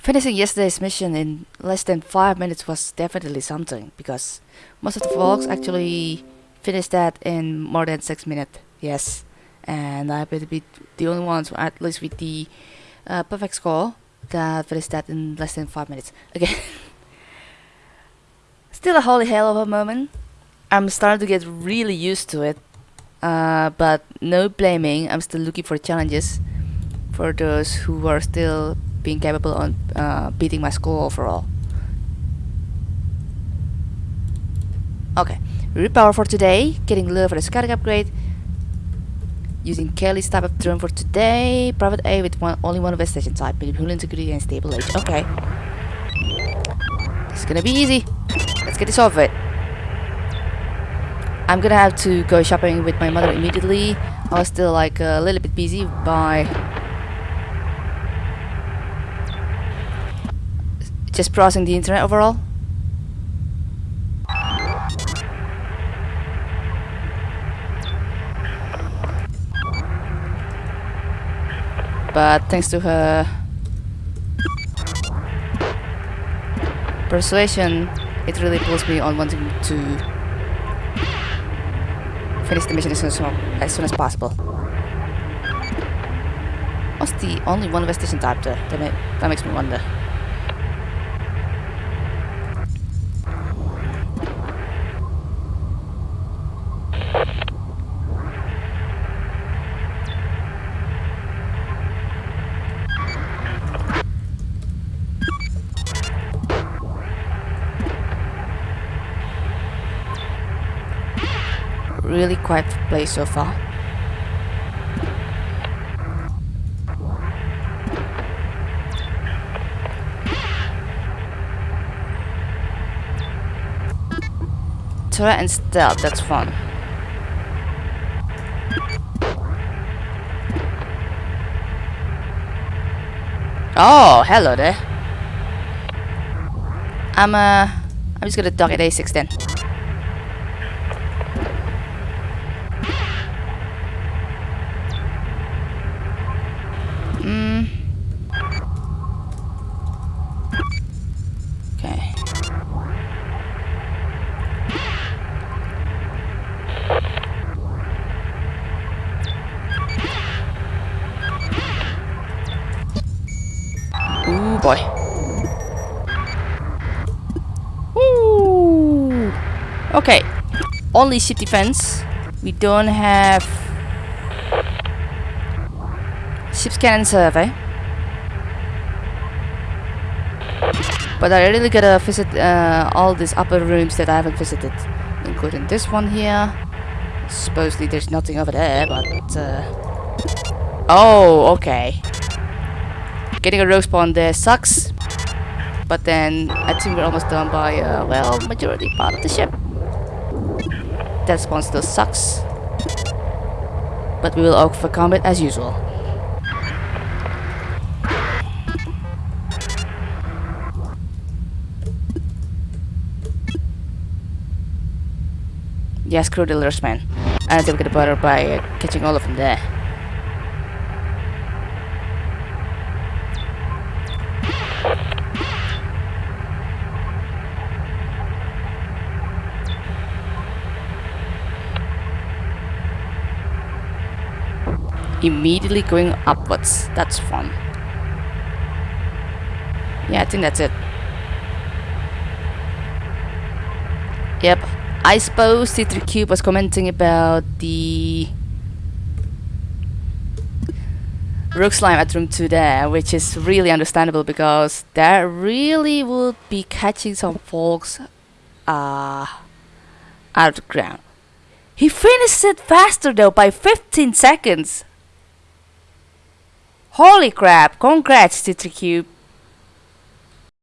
Finishing yesterday's mission in less than 5 minutes was definitely something, because most of the folks actually finished that in more than 6 minutes, yes. And I to be the only ones, at least with the uh, perfect score, that finished that in less than 5 minutes. Again, still a holy hell of a moment. I'm starting to get really used to it, uh, but no blaming, I'm still looking for challenges for those who are still being capable on uh, beating my score overall. Okay, repower for today, getting lure for the scouting upgrade, using Kelly's type of drone for today, private A with one, only one investigation type, medium integrity and stable age. Okay, is gonna be easy. Let's get this over it. I'm gonna have to go shopping with my mother immediately. I was still like a little bit busy by just browsing the internet overall. But thanks to her persuasion, it really pulls me on wanting to finish the mission as soon as, as, soon as possible. What's the only one investigation type there? That, that makes me wonder. Really quiet place so far. Turret and stealth, that's fun. Oh, hello there. I'm uh, I'm just gonna dock at A6 then. Boy. Woo! Okay. Only ship defense. We don't have ship's cannon survey. But I really gotta visit uh, all these upper rooms that I haven't visited, including this one here. Supposedly there's nothing over there, but... Uh... Oh, okay. Getting a rogue spawn there sucks. But then I think we're almost done by, uh, well, majority part of the ship. That spawn still sucks. But we will overcome it as usual. Yeah, screw the lures, man. I think we get better by uh, catching all of them there. Immediately going upwards. That's fun. Yeah, I think that's it. Yep. I suppose C3 Cube was commenting about the Rook Slime at room 2 there, which is really understandable because that really would be catching some folks uh, out of the ground. He finished it faster though by 15 seconds. Holy crap, congrats C3 Cube.